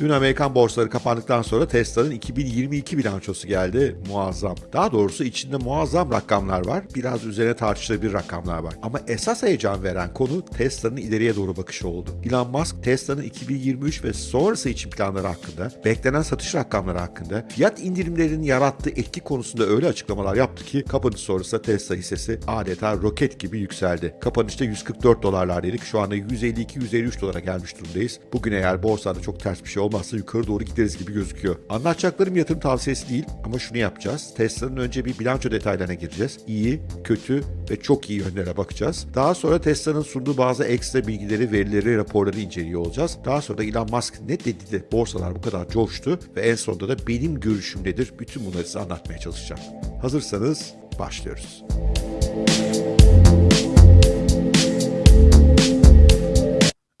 Dün Amerikan borsaları kapandıktan sonra Tesla'nın 2022 bilançosu geldi. Muazzam. Daha doğrusu içinde muazzam rakamlar var. Biraz üzerine tartışılabilir rakamlar var. Ama esas heyecan veren konu Tesla'nın ileriye doğru bakışı oldu. Elon Musk Tesla'nın 2023 ve sonrası için planları hakkında, beklenen satış rakamları hakkında, fiyat indirimlerinin yarattığı etki konusunda öyle açıklamalar yaptı ki kapanış sonrası Tesla hissesi adeta roket gibi yükseldi. Kapanışta 144 dolarlardaydık. Şu anda 152-153 dolara gelmiş durumdayız. Bugün eğer borsada çok ters bir şey olmazsa yukarı doğru gideriz gibi gözüküyor. Anlatacaklarım yatırım tavsiyesi değil ama şunu yapacağız. Tesla'nın önce bir bilanço detaylarına gireceğiz. İyi, kötü ve çok iyi yönlere bakacağız. Daha sonra Tesla'nın sunduğu bazı ekstra bilgileri, verileri, raporları inceliyor olacağız. Daha sonra da Elon Musk ne dedi de borsalar bu kadar coştu ve en sonunda da benim görüşüm nedir? Bütün bunları size anlatmaya çalışacağım. Hazırsanız başlıyoruz.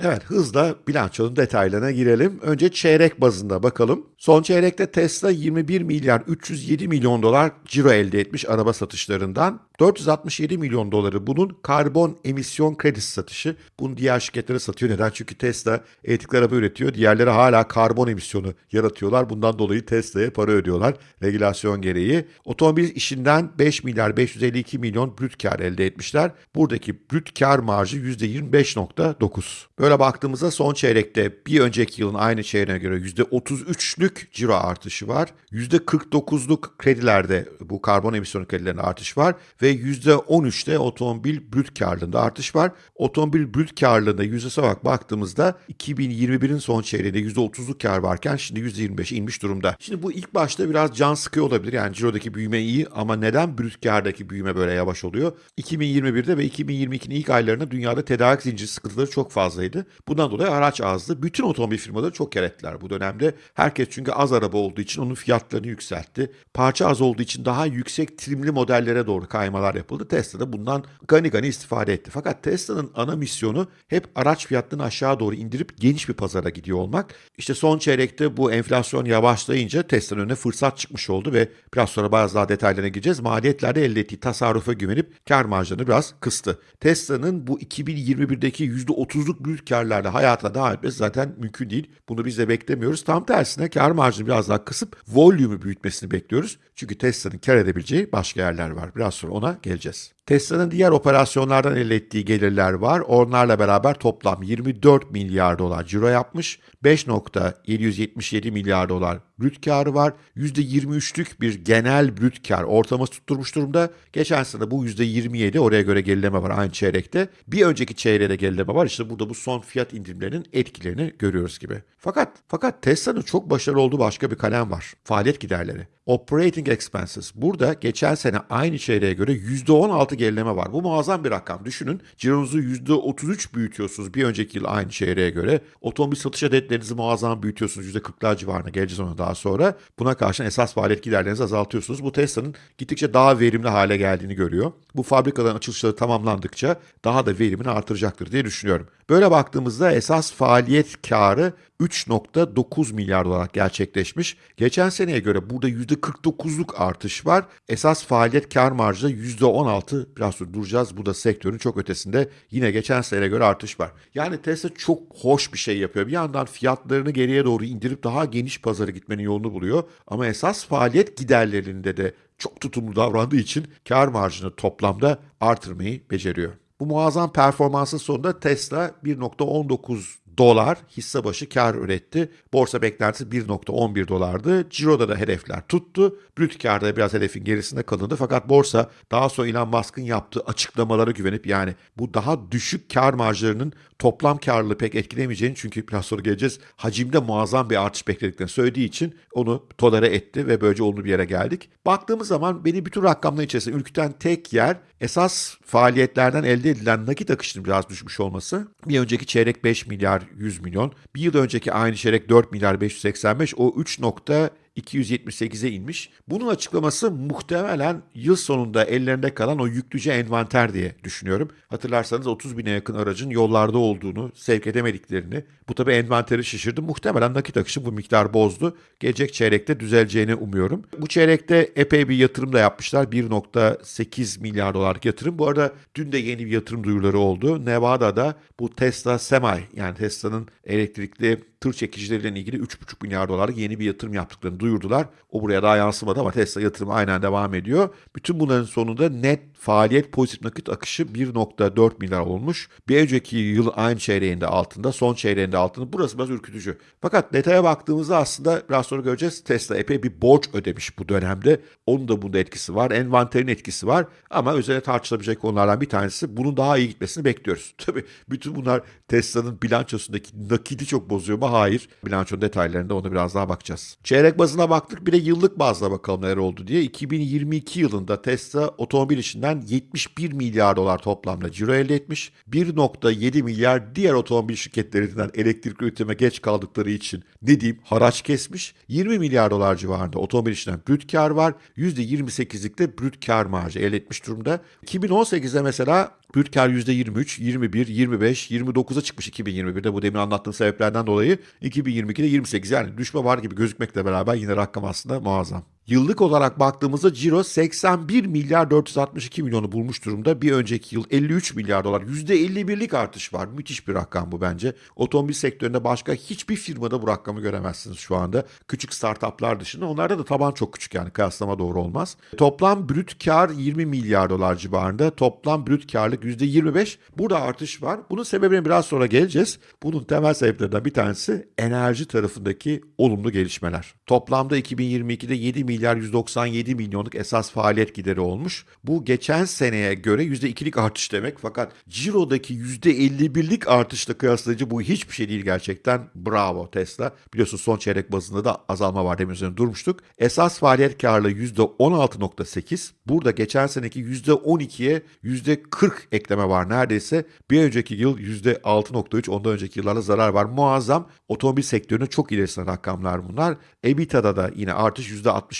Evet hızla bilançonun detaylarına girelim. Önce çeyrek bazında bakalım. Son çeyrekte Tesla 21 milyar 307 milyon dolar ciro elde etmiş araba satışlarından. 467 milyon doları bunun karbon emisyon kredisi satışı. Bunu diğer şirketlere satıyor. Neden? Çünkü Tesla elektrikli araba üretiyor. Diğerleri hala karbon emisyonu yaratıyorlar. Bundan dolayı Tesla'ya para ödüyorlar regülasyon gereği. Otomobil işinden 5 milyar 552 milyon brüt kar elde etmişler. Buradaki brüt kar marjı %25.9. Böyle baktığımızda son çeyrekte bir önceki yılın aynı çeyreğine göre %33'lük ciro artışı var. %49'luk kredilerde bu karbon emisyonu kredilerinde artış var ve %13'te otomobil brüt karlılığında artış var. Otomobil brüt karlılığında yüzdesine bak baktığımızda 2021'in son çeyreğinde %30'luk kar varken şimdi %25 inmiş durumda. Şimdi bu ilk başta biraz can sıkıyor olabilir. Yani cirodaki büyüme iyi ama neden brüt kardaki büyüme böyle yavaş oluyor? 2021'de ve 2022'nin ilk aylarında dünyada tedarik zinciri sıkıntıları çok fazlaydı. Bundan dolayı araç azdı. Bütün otomobil firmaları çok kar ettiler bu dönemde. Herkes çünkü az araba olduğu için onun fiyatlarını yükseltti. Parça az olduğu için daha yüksek trimli modellere doğru kaymalar yapıldı. Tesla da bundan gani gani istifade etti. Fakat Tesla'nın ana misyonu hep araç fiyatlarını aşağı doğru indirip geniş bir pazara gidiyor olmak. İşte son çeyrekte bu enflasyon yavaşlayınca Tesla'nın önüne fırsat çıkmış oldu ve biraz sonra bazı daha detaylarına gireceğiz. Maliyetlerde elde ettiği tasarrufa güvenip kar marjlarını biraz kıstı. Tesla'nın bu 2021'deki %30'luk büyük karlarla hayata devam etmesi zaten mümkün değil. Bunu biz de beklemiyoruz. Tam tersine kar marjını biraz daha kısıp volümü büyütmesini bekliyoruz. Çünkü Tesla'nın kar edebileceği başka yerler var. Biraz sonra ona geleceğiz. Tesla'nın diğer operasyonlardan elde ettiği gelirler var. Onlarla beraber toplam 24 milyar dolar ciro yapmış. 5.777 milyar dolar brüt karı var. %23'lük bir genel brüt kar ortalaması tutturmuş durumda. Geçen sene bu %27 oraya göre gerileme var aynı çeyrekte. Bir önceki çeyreğe de gerileme var. İşte burada bu son fiyat indirimlerinin etkilerini görüyoruz gibi. Fakat fakat Tesla'nın çok başarılı olduğu başka bir kalem var. Faaliyet giderleri. Operating expenses. Burada geçen sene aynı çeyreğe göre %16 gerileme var. Bu muazzam bir rakam. Düşünün cironuzu %33 büyütüyorsunuz bir önceki yıl aynı çeyreğe göre. Otomobil satış adetlerinizi muazzam büyütüyorsunuz. %40'lar civarına geleceğiz ona daha sonra. Buna karşın esas faaliyet giderlerinizi azaltıyorsunuz. Bu Tesla'nın gittikçe daha verimli hale geldiğini görüyor. Bu fabrikaların açılışları tamamlandıkça daha da verimini artıracaktır diye düşünüyorum. Böyle baktığımızda esas faaliyet karı 3.9 milyar dolar gerçekleşmiş. Geçen seneye göre burada %49'luk artış var. Esas faaliyet kar marjı da %16 biraz sonra duracağız. Bu da sektörün çok ötesinde yine geçen seneye göre artış var. Yani Tesla çok hoş bir şey yapıyor. Bir yandan fiyatlarını geriye doğru indirip daha geniş pazara gitmenin yolunu buluyor. Ama esas faaliyet giderlerinde de çok tutumlu davrandığı için kar marjını toplamda artırmayı beceriyor. Bu muazzam performansın sonunda Tesla 1.19 dolar hisse başı kar üretti. Borsa beklentisi 1.11 dolardı. Ciro'da da hedefler tuttu. Brüt karda biraz hedefin gerisinde kalındı. Fakat borsa daha sonra Elon Musk'ın yaptığı açıklamalara güvenip yani bu daha düşük kar marjlarının toplam karlılığı pek etkilemeyeceğini çünkü biraz sonra geleceğiz. Hacimde muazzam bir artış beklediklerini söylediği için onu tolere etti ve böylece olumlu bir yere geldik. Baktığımız zaman beni bütün rakamlar içerisinde ürküten tek yer esas faaliyetlerden elde edilen nakit akışının biraz düşmüş olması. Bir önceki çeyrek 5 milyar 100 milyon. Bir yıl önceki aynı çeyrek 4 milyar 585. O 3 nokta 278'e inmiş. Bunun açıklaması muhtemelen yıl sonunda ellerinde kalan o yüklüce envanter diye düşünüyorum. Hatırlarsanız 30 bine yakın aracın yollarda olduğunu, sevk edemediklerini, bu tabi envanteri şişirdi. Muhtemelen nakit akışı bu miktar bozdu. Gelecek çeyrekte düzeleceğini umuyorum. Bu çeyrekte epey bir yatırım da yapmışlar. 1.8 milyar dolarlık yatırım. Bu arada dün de yeni bir yatırım duyuruları oldu. Nevada'da bu Tesla Semi yani Tesla'nın elektrikli tır çekicileriyle ilgili 3,5 milyar dolarlık yeni bir yatırım yaptıklarını duyurdular. O buraya daha yansımadı ama Tesla yatırımı aynen devam ediyor. Bütün bunların sonunda net faaliyet pozitif nakit akışı 1.4 milyar olmuş. Bir önceki yıl aynı çeyreğinde altında, son çeyreğinde altında. Burası biraz ürkütücü. Fakat detaya baktığımızda aslında biraz sonra göreceğiz Tesla epey bir borç ödemiş bu dönemde. Onun da bunda etkisi var. Envanterin etkisi var. Ama üzerine tartışılabilecek konulardan bir tanesi bunun daha iyi gitmesini bekliyoruz. Tabii bütün bunlar Tesla'nın bilançosundaki nakidi çok bozuyor mu? Hayır. Bilançonun detaylarında ona biraz daha bakacağız. Çeyrek bazına baktık bir de yıllık bazda bakalım neler oldu diye. 2022 yılında Tesla otomobil işinden 71 milyar dolar toplamda ciro elde etmiş. 1.7 milyar diğer otomobil şirketlerinden elektrik üretime geç kaldıkları için ne diyeyim haraç kesmiş. 20 milyar dolar civarında otomobil işinden brüt kar var. %28'lik de brüt kar marjı elde etmiş durumda. 2018'de mesela Kar %23, 21, 25, 29'a çıkmış 2021'de bu demin anlattığım sebeplerden dolayı. 2022'de 28 yani düşme var gibi gözükmekle beraber yine rakam aslında muazzam. Yıllık olarak baktığımızda ciro 81 milyar 462 milyonu bulmuş durumda. Bir önceki yıl 53 milyar dolar. %51'lik artış var. Müthiş bir rakam bu bence. Otomobil sektöründe başka hiçbir firmada bu rakamı göremezsiniz şu anda. Küçük startuplar dışında. Onlarda da taban çok küçük yani kıyaslama doğru olmaz. Toplam brüt kar 20 milyar dolar civarında. Toplam brüt karlık %25. Burada artış var. Bunun sebebine biraz sonra geleceğiz. Bunun temel sebeplerinden bir tanesi enerji tarafındaki olumlu gelişmeler. Toplamda 2022'de 7 milyar 197 milyonluk esas faaliyet gideri olmuş. Bu geçen seneye göre %2'lik artış demek fakat cirodaki %51'lik artışla kıyaslayıcı bu hiçbir şey değil gerçekten. Bravo Tesla. Biliyorsunuz son çeyrek bazında da azalma var demin üzerine durmuştuk. Esas faaliyet karlılığı %16.8. Burada geçen seneki %12'ye %40 ekleme var neredeyse. Bir önceki yıl %6.3 ondan önceki yıllarda zarar var. Muazzam otomobil sektörünün çok ilerisine rakamlar bunlar. EBITDA'da da yine artış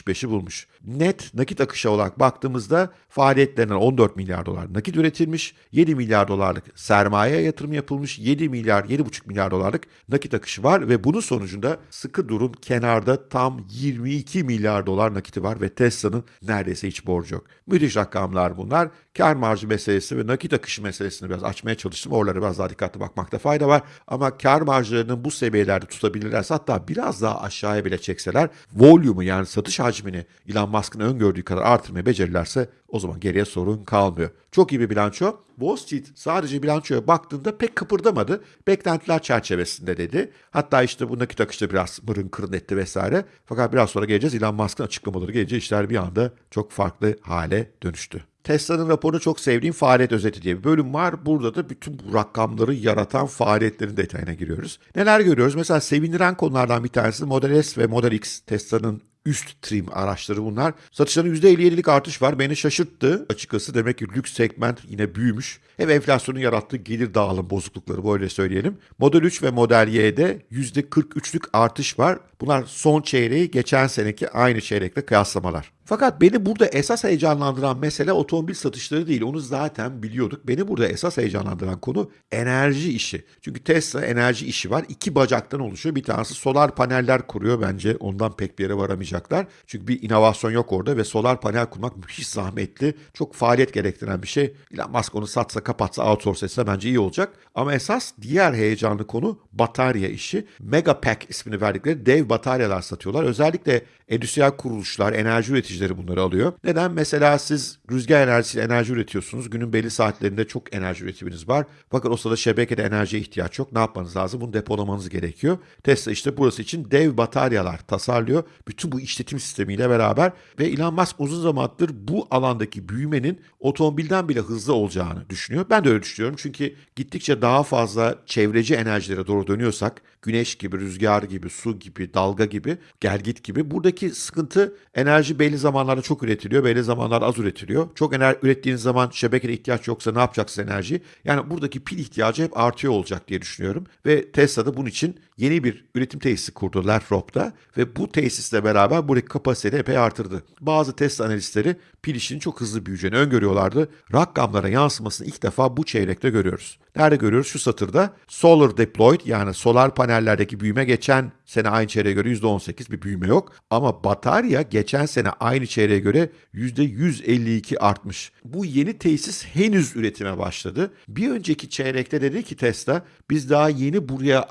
%65'i bulmuş. Net nakit akışı olarak baktığımızda faaliyetlerinden 14 milyar dolar nakit üretilmiş. 7 milyar dolarlık sermaye yatırım yapılmış. 7 milyar 7,5 milyar dolarlık nakit akışı var ve bunun sonucunda sıkı durun kenarda tam 22 milyar dolar nakiti var ve Tesla'nın neredeyse hiç borcu yok. Müthiş rakamlar bunlar. Kar marjı meselesi ve nakit akışı meselesini biraz açmaya çalıştım. Oralara biraz daha dikkatli bakmakta fayda var. Ama kar marjlarının bu seviyelerde tutabilirlerse hatta biraz daha aşağıya bile çekseler volume'u yani satış hacmini Elon Musk'ın öngördüğü kadar artırmayı becerirlerse o zaman geriye sorun kalmıyor. Çok iyi bir bilanço. Wall Street sadece bilançoya baktığında pek kıpırdamadı. Beklentiler çerçevesinde dedi. Hatta işte bu nakit akışı biraz mırın kırın etti vesaire. Fakat biraz sonra geleceğiz. Elon Musk'ın açıklamaları gelince işler bir anda çok farklı hale dönüştü. Tesla'nın raporunu çok sevdiğim faaliyet özeti diye bir bölüm var. Burada da bütün bu rakamları yaratan faaliyetlerin detayına giriyoruz. Neler görüyoruz? Mesela sevindiren konulardan bir tanesi Model S ve Model X Tesla'nın üst trim araçları bunlar. Satışların %57'lik artış var. Beni şaşırttı açıkçası. Demek ki lüks segment yine büyümüş. Hem enflasyonun yarattığı gelir dağılım bozuklukları böyle söyleyelim. Model 3 ve Model Y'de %43'lük artış var. Bunlar son çeyreği geçen seneki aynı çeyrekle kıyaslamalar. Fakat beni burada esas heyecanlandıran mesele otomobil satışları değil. Onu zaten biliyorduk. Beni burada esas heyecanlandıran konu enerji işi. Çünkü Tesla enerji işi var. İki bacaktan oluşuyor. Bir tanesi solar paneller kuruyor bence. Ondan pek bir yere varamayacaklar. Çünkü bir inovasyon yok orada ve solar panel kurmak müthiş zahmetli. Çok faaliyet gerektiren bir şey. Elon Musk onu satsa kapatsa outsource etse bence iyi olacak. Ama esas diğer heyecanlı konu batarya işi. Megapack ismini verdikleri dev bataryalar satıyorlar. Özellikle endüstriyel kuruluşlar, enerji üreticileri bunları alıyor. Neden? Mesela siz rüzgar enerjisiyle enerji üretiyorsunuz. Günün belli saatlerinde çok enerji üretiminiz var. Fakat o sırada şebekede enerjiye ihtiyaç yok. Ne yapmanız lazım? Bunu depolamanız gerekiyor. Tesla işte burası için dev bataryalar tasarlıyor. Bütün bu işletim sistemiyle beraber ve Elon Musk uzun zamandır bu alandaki büyümenin otomobilden bile hızlı olacağını düşünüyor. Ben de öyle düşünüyorum. Çünkü gittikçe daha fazla çevreci enerjilere doğru dönüyorsak güneş gibi, rüzgar gibi, su gibi, dalga gibi, gelgit gibi buradaki sıkıntı enerji belli zamanlarda çok üretiliyor, belli zamanlarda az üretiliyor. Çok enerji ürettiğiniz zaman şebekede ihtiyaç yoksa ne yapacaksınız enerji? Yani buradaki pil ihtiyacı hep artıyor olacak diye düşünüyorum. Ve Tesla da bunun için yeni bir üretim tesisi kurdu Lerthrop'ta ve bu tesisle beraber buradaki kapasiteyi epey artırdı. Bazı test analistleri pil işinin çok hızlı büyüyeceğini öngörüyorlardı. Rakamlara yansımasını ilk defa bu çeyrekte görüyoruz. Nerede görüyoruz? Şu satırda Solar Deployed yani solar panellerdeki büyüme geçen sene aynı çeyreğe göre %18 bir büyüme yok. Ama batarya geçen sene aynı çeyreğe göre %152 artmış. Bu yeni tesis henüz üretime başladı. Bir önceki çeyrekte dedi ki Tesla biz daha yeni buraya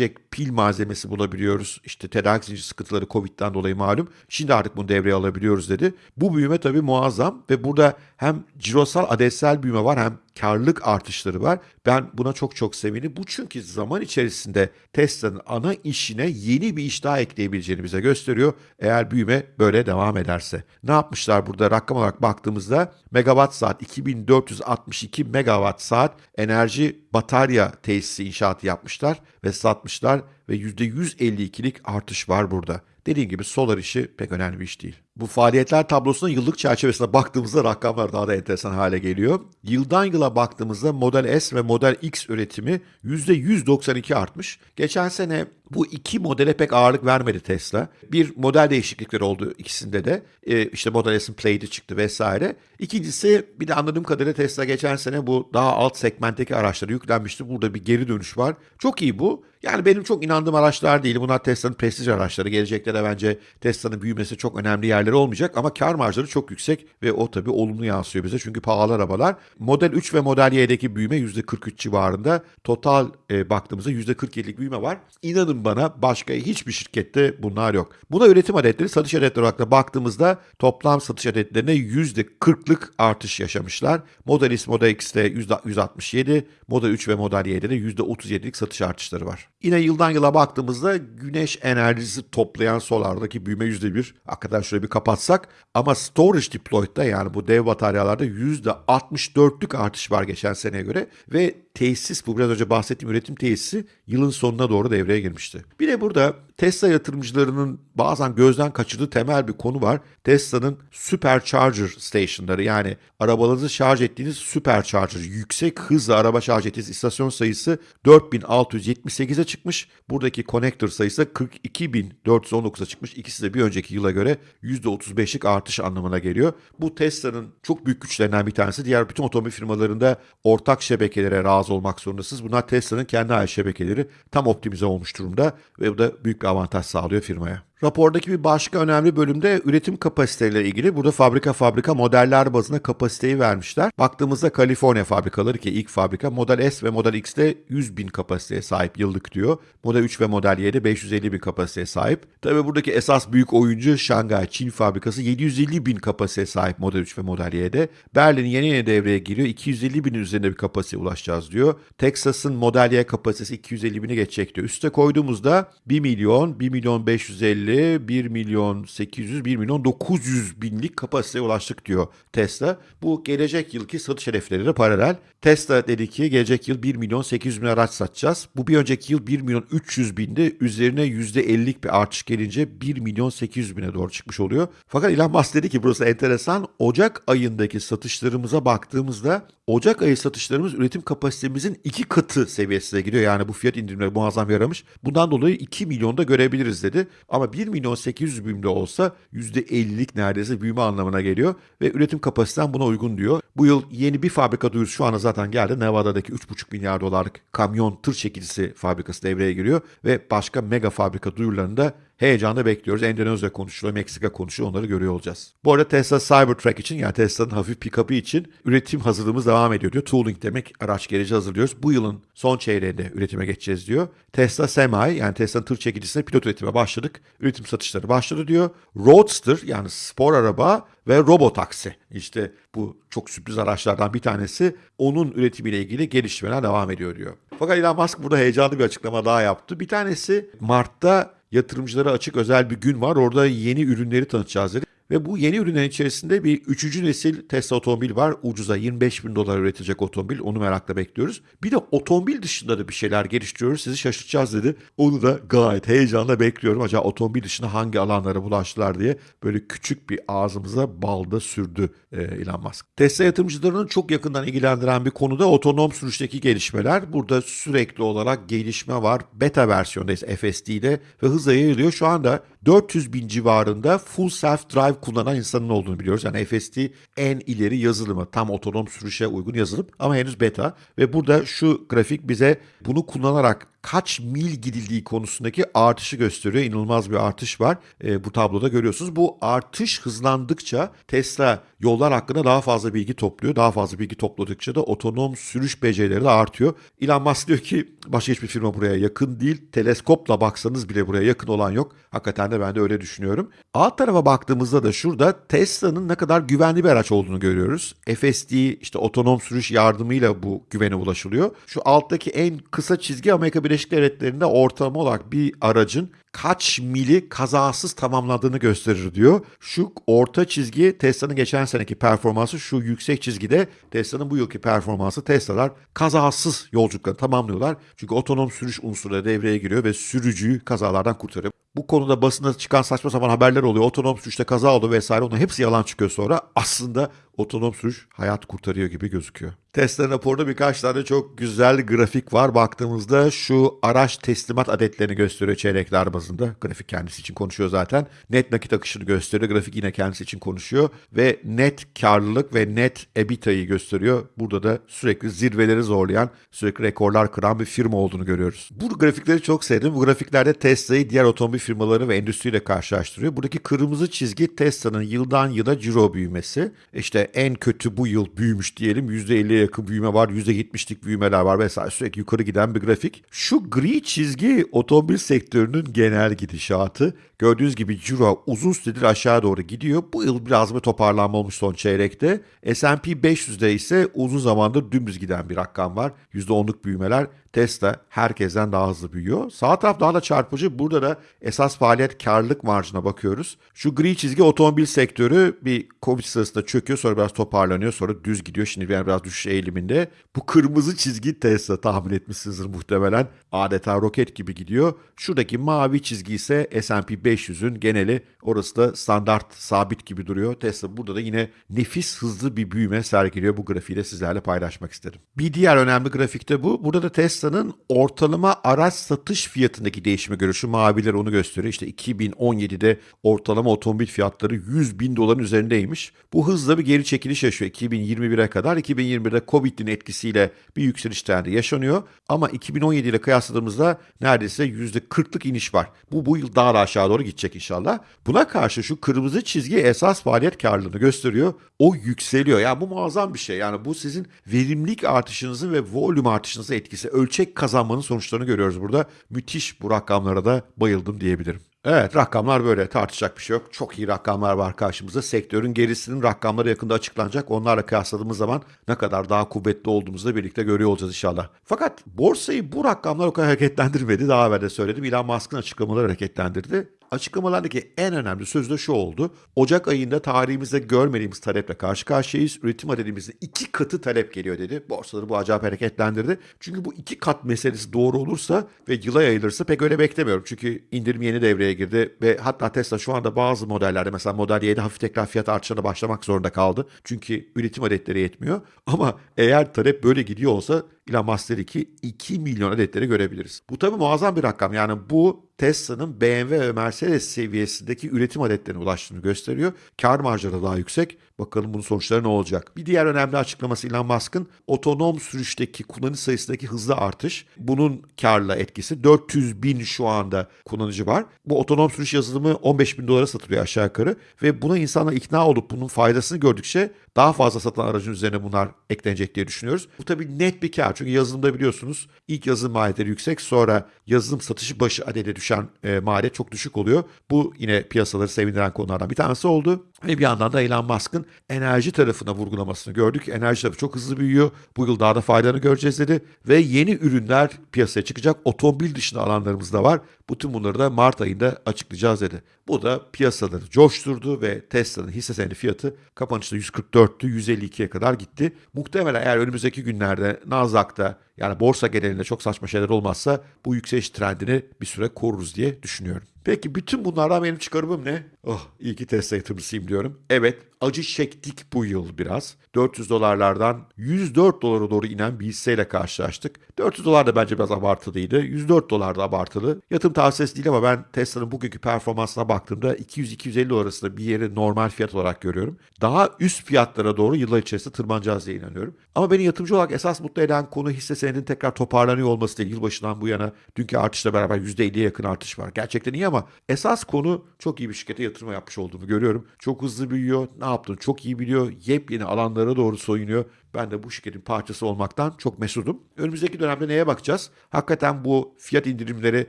aktarabilecek pil malzemesi bulabiliyoruz. İşte tedarik zinciri sıkıntıları Covid'den dolayı malum. Şimdi artık bunu devreye alabiliyoruz dedi. Bu büyüme tabii muazzam ve burada hem cirosal adetsel büyüme var hem karlılık artışları var. Ben buna çok çok sevindim. Bu çünkü zaman içerisinde Tesla'nın ana işine yeni bir iş daha ekleyebileceğini bize gösteriyor. Eğer büyüme böyle devam ederse. Ne yapmışlar burada rakam olarak baktığımızda megawatt saat 2462 megawatt saat enerji batarya tesisi inşaatı yapmışlar ve satmışlar ve %152'lik artış var burada. Dediğim gibi solar işi pek önemli bir iş değil. Bu faaliyetler tablosuna yıllık çerçevesine baktığımızda rakamlar daha da enteresan hale geliyor. Yıldan yıla baktığımızda Model S ve Model X üretimi %192 artmış. Geçen sene bu iki modele pek ağırlık vermedi Tesla. Bir model değişiklikleri oldu ikisinde de. Ee, işte Model S'in Plaid'i çıktı vesaire. İkincisi bir de anladığım kadarıyla Tesla geçen sene bu daha alt segmentteki araçlara yüklenmişti. Burada bir geri dönüş var. Çok iyi bu. Yani benim çok inandığım araçlar değil. Bunlar Tesla'nın prestij araçları. Gelecekte de bence Tesla'nın büyümesi çok önemli yerleri olmayacak ama kar marjları çok yüksek ve o tabii olumlu yansıyor bize çünkü pahalı arabalar. Model 3 ve Model Y'deki büyüme %43 civarında. Total e, baktığımızda %47'lik büyüme var. İnanın bana başka hiçbir şirkette bunlar yok. Buna üretim adetleri, satış adetleri olarak da baktığımızda toplam satış adetlerine %40'lık artış yaşamışlar. Model S, Model X'te %167, Model 3 ve Model Y'de de %37'lik satış artışları var. Yine yıldan yıla baktığımızda güneş enerjisi toplayan solardaki büyüme %1. Hakikaten şöyle bir kapatsak ama storage deployed'da yani bu dev bataryalarda %64'lük artış var geçen seneye göre ve tesis bu biraz önce bahsettiğim üretim tesisi yılın sonuna doğru devreye girmişti. Bir de burada Tesla yatırımcılarının bazen gözden kaçırdığı temel bir konu var. Tesla'nın supercharger stationları yani arabalarınızı şarj ettiğiniz supercharger yüksek hızla araba şarj ettiğiniz istasyon sayısı 4678'e çıkmış. Buradaki connector sayısı 42419'a çıkmış. İkisi de bir önceki yıla göre %35'lik artış anlamına geliyor. Bu Tesla'nın çok büyük güçlerinden bir tanesi. Diğer bütün otomobil firmalarında ortak şebekelere razı olmak zorundasınız. Bunlar Tesla'nın kendi ait şebekeleri tam optimize olmuş durumda ve bu da büyük bir avantaj sağlıyor firmaya. Rapordaki bir başka önemli bölümde üretim kapasiteleriyle ilgili burada fabrika fabrika modeller bazında kapasiteyi vermişler. Baktığımızda Kaliforniya fabrikaları ki ilk fabrika Model S ve Model X'te 100 bin kapasiteye sahip yıllık diyor. Model 3 ve Model Y'de 550 bin kapasiteye sahip. Tabi buradaki esas büyük oyuncu Şangay Çin fabrikası 750 bin kapasiteye sahip Model 3 ve Model Y'de. Berlin yeni yeni devreye giriyor. 250 bin üzerinde bir kapasiteye ulaşacağız diyor. Texas'ın Model Y kapasitesi 250 bini geçecek diyor. Üste koyduğumuzda 1 milyon, 1 milyon 550 1 milyon 800, 1 milyon 900 binlik kapasiteye ulaştık diyor Tesla. Bu gelecek yılki satış hedefleriyle paralel. Tesla dedi ki gelecek yıl 1 milyon 800 bin araç satacağız. Bu bir önceki yıl 1 milyon 300 binde üzerine %50'lik bir artış gelince 1 milyon 800 bine doğru çıkmış oluyor. Fakat Elon Musk dedi ki burası enteresan. Ocak ayındaki satışlarımıza baktığımızda Ocak ayı satışlarımız üretim kapasitemizin iki katı seviyesine gidiyor. Yani bu fiyat indirimleri muazzam yaramış. Bundan dolayı 2 milyonda görebiliriz dedi. Ama 1 milyon 800 binde olsa %50'lik neredeyse büyüme anlamına geliyor. Ve üretim kapasiten buna uygun diyor. Bu yıl yeni bir fabrika duyurusu şu anda zaten geldi. Nevada'daki 3,5 milyar dolarlık kamyon tır çekicisi fabrikası devreye giriyor. Ve başka mega fabrika duyurularını da Heyecanla bekliyoruz. Endonezya konuşuluyor, Meksika konuşuyor. Onları görüyor olacağız. Bu arada Tesla Cybertruck için yani Tesla'nın hafif pick-up'ı için üretim hazırlığımız devam ediyor diyor. Tooling demek araç gereci hazırlıyoruz. Bu yılın son çeyreğinde üretime geçeceğiz diyor. Tesla Semi yani Tesla'nın tır çekicisine pilot üretime başladık. Üretim satışları başladı diyor. Roadster yani spor araba ve robotaksi. İşte bu çok sürpriz araçlardan bir tanesi. Onun üretimiyle ilgili gelişmeler devam ediyor diyor. Fakat Elon Musk burada heyecanlı bir açıklama daha yaptı. Bir tanesi Mart'ta yatırımcılara açık özel bir gün var. Orada yeni ürünleri tanıtacağız dedi. Ve bu yeni ürünlerin içerisinde bir üçüncü nesil Tesla otomobil var. Ucuza 25 bin dolar üretilecek otomobil. Onu merakla bekliyoruz. Bir de otomobil dışında da bir şeyler geliştiriyoruz. Sizi şaşırtacağız dedi. Onu da gayet heyecanla bekliyorum. Acaba otomobil dışında hangi alanlara bulaştılar diye böyle küçük bir ağzımıza balda sürdü e, Elon Musk. Tesla yatırımcılarının çok yakından ilgilendiren bir konuda otonom sürüşteki gelişmeler. Burada sürekli olarak gelişme var. Beta versiyondayız FSD'de ve hızla yayılıyor. Şu anda 400 bin civarında full self drive kullanan insanın olduğunu biliyoruz. Yani FSD en ileri yazılımı. Tam otonom sürüşe uygun yazılım ama henüz beta. Ve burada şu grafik bize bunu kullanarak kaç mil gidildiği konusundaki artışı gösteriyor. İnanılmaz bir artış var. E, bu tabloda görüyorsunuz. Bu artış hızlandıkça Tesla yollar hakkında daha fazla bilgi topluyor. Daha fazla bilgi topladıkça da otonom sürüş becerileri de artıyor. Elon Musk diyor ki başka hiçbir firma buraya yakın değil. Teleskopla baksanız bile buraya yakın olan yok. Hakikaten de ben de öyle düşünüyorum. Alt tarafa baktığımızda da şurada Tesla'nın ne kadar güvenli bir araç olduğunu görüyoruz. FSD işte otonom sürüş yardımıyla bu güvene ulaşılıyor. Şu alttaki en kısa çizgi Amerika Birleşik Devletleri'nde ortalama olarak bir aracın kaç mili kazasız tamamladığını gösterir diyor. Şu orta çizgi Tesla'nın geçen seneki performansı, şu yüksek çizgide Tesla'nın bu yılki performansı. Tesla'lar kazasız yolculuklarını tamamlıyorlar. Çünkü otonom sürüş unsurları devreye giriyor ve sürücüyü kazalardan kurtarıyor. Bu konuda basında çıkan saçma sapan haberler oluyor. Otonom sürüşte kaza oldu vesaire. Onun hepsi yalan çıkıyor sonra. Aslında otonom sürüş hayat kurtarıyor gibi gözüküyor. Tesla raporunda birkaç tane çok güzel grafik var. Baktığımızda şu araç teslimat adetlerini gösteriyor çeyrekler bazında. Grafik kendisi için konuşuyor zaten. Net nakit akışını gösteriyor. Grafik yine kendisi için konuşuyor. Ve net karlılık ve net EBITDA'yı gösteriyor. Burada da sürekli zirveleri zorlayan, sürekli rekorlar kıran bir firma olduğunu görüyoruz. Bu grafikleri çok sevdim. Bu grafiklerde Tesla'yı diğer otomobil firmaları ve endüstriyle karşılaştırıyor. Buradaki kırmızı çizgi Tesla'nın yıldan yıla ciro büyümesi. İşte en kötü bu yıl büyümüş diyelim. %50'ye yakın büyüme var. %70'lik büyümeler var vesaire. Sürekli yukarı giden bir grafik. Şu gri çizgi otomobil sektörünün genel gidişatı. Gördüğünüz gibi ciro uzun süredir aşağı doğru gidiyor. Bu yıl biraz bir toparlanma olmuş son çeyrekte. S&P 500'de ise uzun zamandır dümdüz giden bir rakam var. %10'luk büyümeler. Tesla herkesten daha hızlı büyüyor. Sağ taraf daha da çarpıcı. Burada da esas faaliyet karlılık marjına bakıyoruz. Şu gri çizgi otomobil sektörü bir Covid sırasında çöküyor sonra biraz toparlanıyor sonra düz gidiyor. Şimdi biraz düşüş eğiliminde. Bu kırmızı çizgi Tesla tahmin etmişsinizdir muhtemelen. Adeta roket gibi gidiyor. Şuradaki mavi çizgi ise S&P 500'ün geneli. Orası da standart sabit gibi duruyor. Tesla burada da yine nefis hızlı bir büyüme sergiliyor. Bu grafiği de sizlerle paylaşmak istedim. Bir diğer önemli grafikte bu. Burada da Tesla'nın ortalama araç satış fiyatındaki değişimi görüyor. Şu maviler onu gösteriyor. İşte 2017'de ortalama otomobil fiyatları 100 bin doların üzerindeymiş. Bu hızla bir geri çekiliş yaşıyor 2021'e kadar. 2021'de Covid'in etkisiyle bir yükseliş trendi yaşanıyor. Ama 2017 ile kıyasladığımızda neredeyse %40'lık iniş var. Bu bu yıl daha da aşağı doğru gidecek inşallah. Buna karşı şu kırmızı çizgi esas faaliyet karlılığını gösteriyor. O yükseliyor. Yani bu muazzam bir şey. Yani bu sizin verimlilik artışınızın ve volüm artışınızın etkisi. Ölçek kazanmanın sonuçlarını görüyoruz burada. Müthiş bu rakamlara da bayıldım diyebilirim. Evet rakamlar böyle tartışacak bir şey yok. Çok iyi rakamlar var karşımızda. Sektörün gerisinin rakamları yakında açıklanacak. Onlarla kıyasladığımız zaman ne kadar daha kuvvetli olduğumuzu da birlikte görüyor olacağız inşallah. Fakat borsayı bu rakamlar o kadar hareketlendirmedi. Daha evvel de söyledim. Elon Musk'ın açıklamaları hareketlendirdi. Açıklamalardaki en önemli söz de şu oldu. Ocak ayında tarihimizde görmediğimiz taleple karşı karşıyayız. Üretim adedimizde iki katı talep geliyor dedi. Borsaları bu acayip hareketlendirdi. Çünkü bu iki kat meselesi doğru olursa ve yıla yayılırsa pek öyle beklemiyorum. Çünkü indirim yeni devreye girdi ve hatta Tesla şu anda bazı modellerde mesela Model Y'de hafif tekrar fiyat artışına başlamak zorunda kaldı. Çünkü üretim adetleri yetmiyor. Ama eğer talep böyle gidiyor olsa Elon Musk dedi ki 2 milyon adetleri görebiliriz. Bu tabii muazzam bir rakam. Yani bu Tesla'nın BMW ve Mercedes seviyesindeki üretim adetlerine ulaştığını gösteriyor. Kar marjları daha yüksek. Bakalım bunun sonuçları ne olacak? Bir diğer önemli açıklaması Elon Musk'ın otonom sürüşteki kullanıcı sayısındaki hızlı artış. Bunun karla etkisi. 400 bin şu anda kullanıcı var. Bu otonom sürüş yazılımı 15 bin dolara satılıyor aşağı yukarı. Ve buna insanlar ikna olup bunun faydasını gördükçe daha fazla satılan aracın üzerine bunlar eklenecek diye düşünüyoruz. Bu tabii net bir kar. Çünkü yazılımda biliyorsunuz ilk yazılım maliyetleri yüksek sonra yazılım satışı başı adede düşen düşen e, maliyet çok düşük oluyor. Bu yine piyasaları sevindiren konulardan bir tanesi oldu. Ve bir yandan da Elon Musk'ın enerji tarafına vurgulamasını gördük. Enerji tarafı çok hızlı büyüyor. Bu yıl daha da faydalarını göreceğiz dedi. Ve yeni ürünler piyasaya çıkacak. Otomobil dışında alanlarımız da var. Bütün bunları da Mart ayında açıklayacağız dedi. Bu da piyasaları coşturdu ve Tesla'nın hisse senedi fiyatı kapanışta 144'tü 152'ye kadar gitti. Muhtemelen eğer önümüzdeki günlerde Nasdaq'ta yani borsa genelinde çok saçma şeyler olmazsa bu yükseliş trendini bir süre koruruz diye düşünüyorum. Peki bütün bunlardan benim çıkarımım ne? Oh iyi ki Tesla yatırımcısıyım diyorum. Evet acı çektik bu yıl biraz. 400 dolarlardan 104 dolara doğru inen bir hisseyle karşılaştık. 400 dolar da bence biraz abartılıydı. 104 dolar da abartılı. Yatırım tavsiyesi değil ama ben Tesla'nın bugünkü performansına baktığımda 200-250 dolar arasında bir yeri normal fiyat olarak görüyorum. Daha üst fiyatlara doğru yıllar içerisinde tırmanacağız diye inanıyorum. Ama beni yatırımcı olarak esas mutlu eden konu hisse senedinin tekrar toparlanıyor olması değil. Yılbaşından bu yana dünkü artışla beraber %50'ye yakın artış var. Gerçekten iyi ama esas konu çok iyi bir şirkete yatırım yapmış olduğumu görüyorum. Çok hızlı büyüyor. Ne yaptığını çok iyi biliyor. Yepyeni alanlara doğru soyunuyor. Ben de bu şirketin parçası olmaktan çok mesudum. Önümüzdeki dönemde neye bakacağız? Hakikaten bu fiyat indirimleri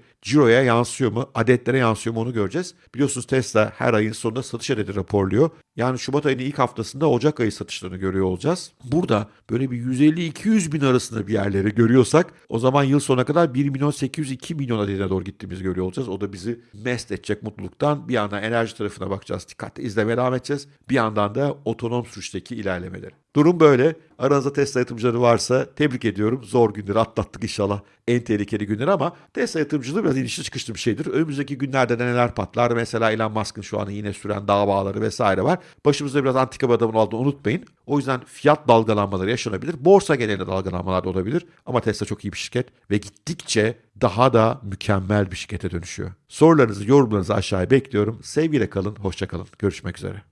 ciroya yansıyor mu? Adetlere yansıyor mu onu göreceğiz. Biliyorsunuz Tesla her ayın sonunda satış adedi raporluyor. Yani Şubat ayının ilk haftasında Ocak ayı satışlarını görüyor olacağız. Burada böyle bir 150-200 bin arasında bir yerleri görüyorsak o zaman yıl sonuna kadar 1 milyon 802 milyon adedine doğru gittiğimizi görüyor olacağız. O da bizi mest edecek mutluluktan. Bir yandan enerji tarafına bakacağız. Dikkatli izlemeye devam edeceğiz. Bir yandan da otonom sürüşteki ilerlemeleri. Durum böyle. Aranızda Tesla yatırımcıları varsa tebrik ediyorum. Zor günleri atlattık inşallah. En tehlikeli günler ama Tesla yatırımcılığı biraz inişli çıkışlı bir şeydir. Önümüzdeki günlerde de neler patlar? Mesela Elon Musk'ın şu an yine süren davaları vesaire var. Başımızda biraz antika bir adamın olduğunu unutmayın. O yüzden fiyat dalgalanmaları yaşanabilir. Borsa genelinde dalgalanmalar da olabilir. Ama Tesla çok iyi bir şirket ve gittikçe daha da mükemmel bir şirkete dönüşüyor. Sorularınızı, yorumlarınızı aşağıya bekliyorum. Sevgiyle kalın, hoşça kalın. Görüşmek üzere.